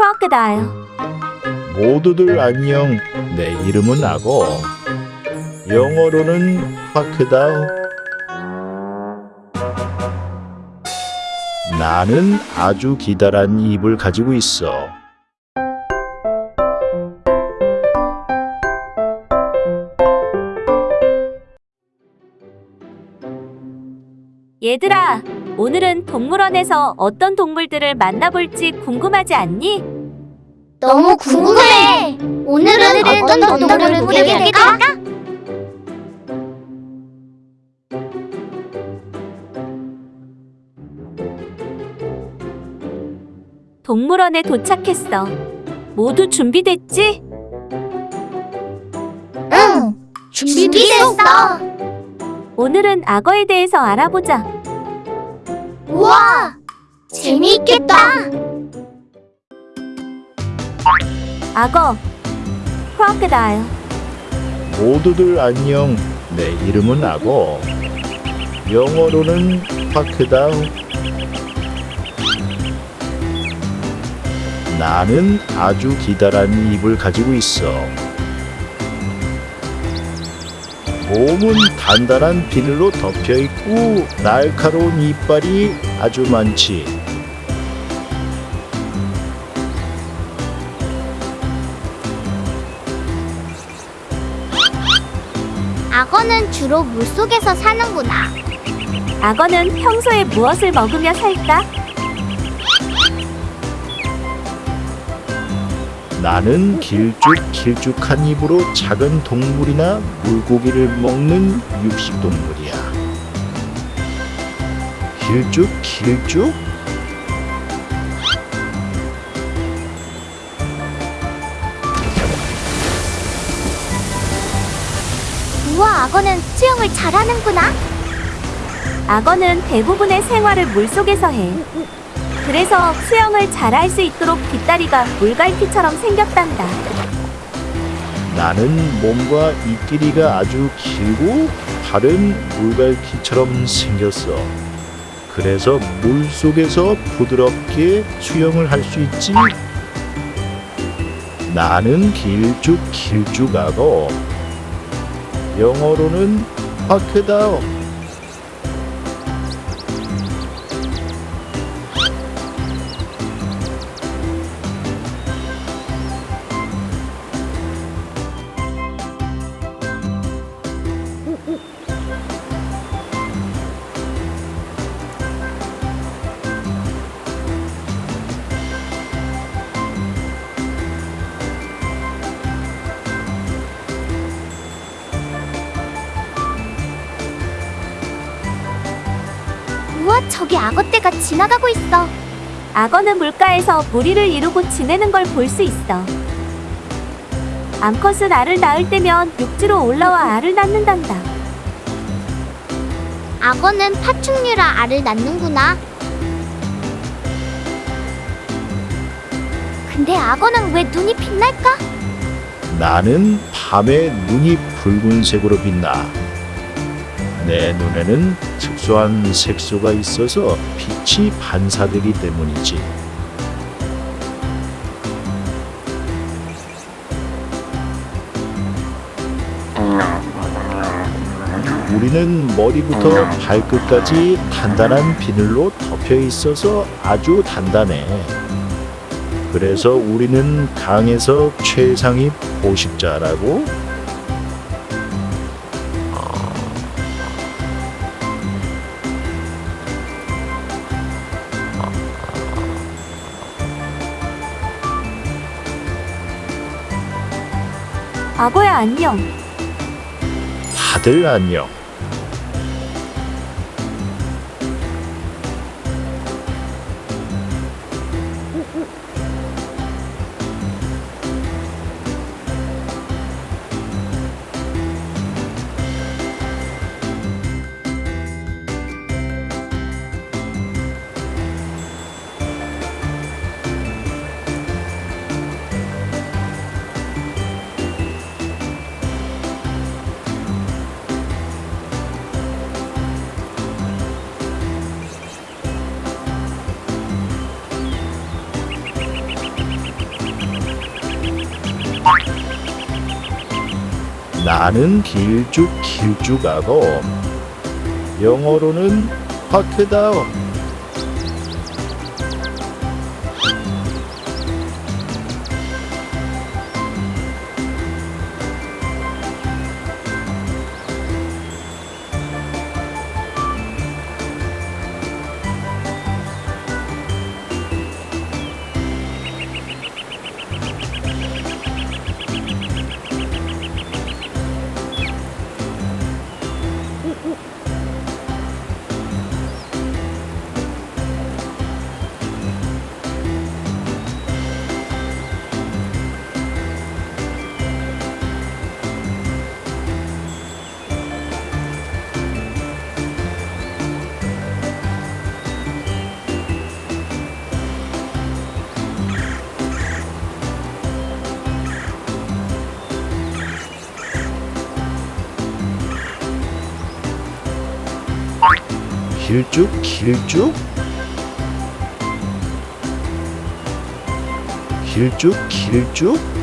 crocodile, 모두들 안녕. 내 이름은 악어. 영어로는 파크다우. 나는 아주 기다란 입을 가지고 있어. 얘들아, 오늘은 동물원에서 어떤 동물들을 만나볼지 궁금하지 않니? 너무 궁금해. 오늘은 어떤 동물을 보게 될까? 동물원에 도착했어. 모두 준비됐지? 응. 준비됐어. 오늘은 악어에 대해서 알아보자. 우와. 재미있겠다. 악어, crocodile, 모두들 안녕. 내 이름은 악어. 영어로는 파크다우. 나는 아주 기다란 입을 가지고 있어. 몸은 단단한 비늘로 덮여 있고 날카로운 이빨이 아주 많지. 악어는 주로 물속에서 사는구나. 악어는 평소에 무엇을 먹으며 살까? 나는 길쭉 길쭉한 입으로 작은 동물이나 물고기를 먹는 육식동물이야. 길쭉 길쭉? 우와, 악어는 수영을 잘하는구나. 악어는 대부분의 생활을 물속에서 해. 그래서 수영을 잘할 수 있도록 뒷다리가 물갈퀴처럼 생겼단다. 나는 몸과 입길이가 아주 길고 발은 물갈퀴처럼 생겼어. 그래서 물 속에서 부드럽게 수영을 할 수 있지. 나는 길쭉 길쭉하고 영어로는 파크다 저기 악어떼가 지나가고 있어. 악어는 물가에서 무리를 이루고 지내는 걸 볼 수 있어. 암컷은 알을 낳을 때면 육지로 올라와 알을 낳는단다. 악어는 파충류라 알을 낳는구나. 근데 악어는 왜 눈이 빛날까? 나는 밤에 눈이 붉은색으로 빛나. 내 눈에는 특수한 색소가 있어서 빛이 반사되기 때문이지. 우리는 머리부터 발끝까지 단단한 비늘로 덮여 있어서 아주 단단해. 그래서 우리는 강에서 최상위 포식자라고 악어야 안녕. 다들 안녕. 나는 길쭉 길쭉하고 영어로는 화크다. 길쭉 길쭉? 길쭉 길쭉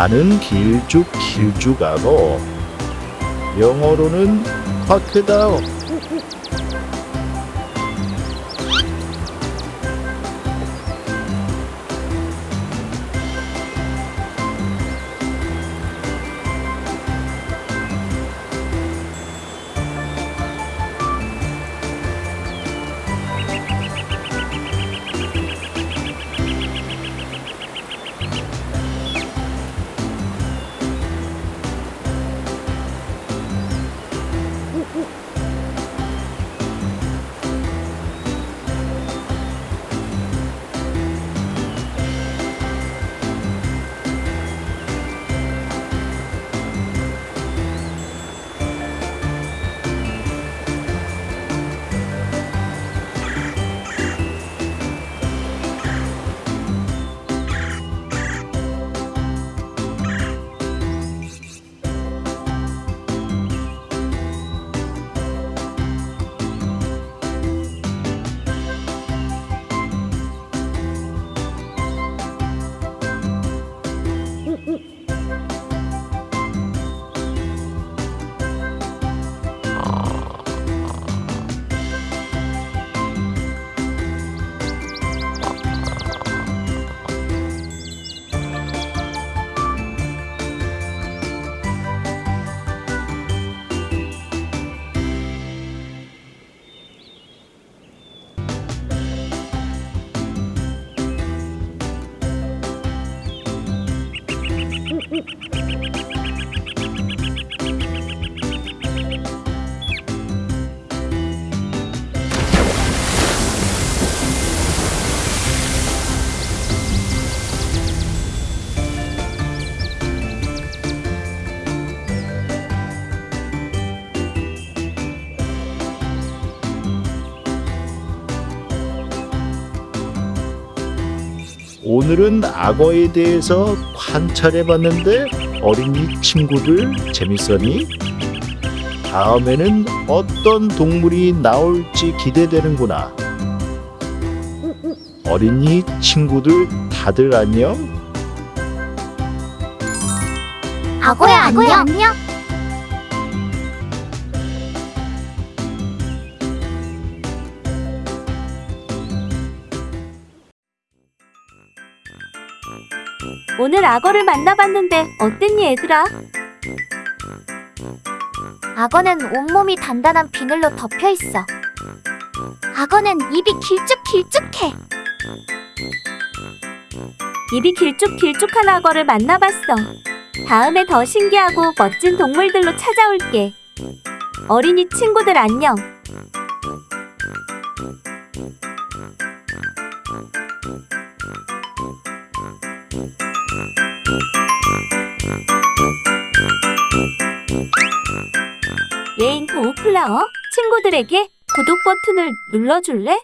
나는 길쭉 길쭉 하고 영어로는 화크다. Uh, uh. 오늘은 악어에 대해서 관찰해 봤는데 어린이 친구들 재밌었니? 다음에는 어떤 동물이 나올지 기대되는구나. 어린이 친구들 다들 안녕? 악어야 안녕. 안녕. 오늘 악어를 만나봤는데 어땠니 얘들아? 악어는 온몸이 단단한 비늘로 덮여 있어. 악어는 입이 길쭉길쭉해. 입이 길쭉길쭉한 악어를 만나봤어. 다음에 더 신기하고 멋진 동물들로 찾아올게. 어린이 친구들 안녕. 플라워 친구들에게 구독 버튼을 눌러줄래?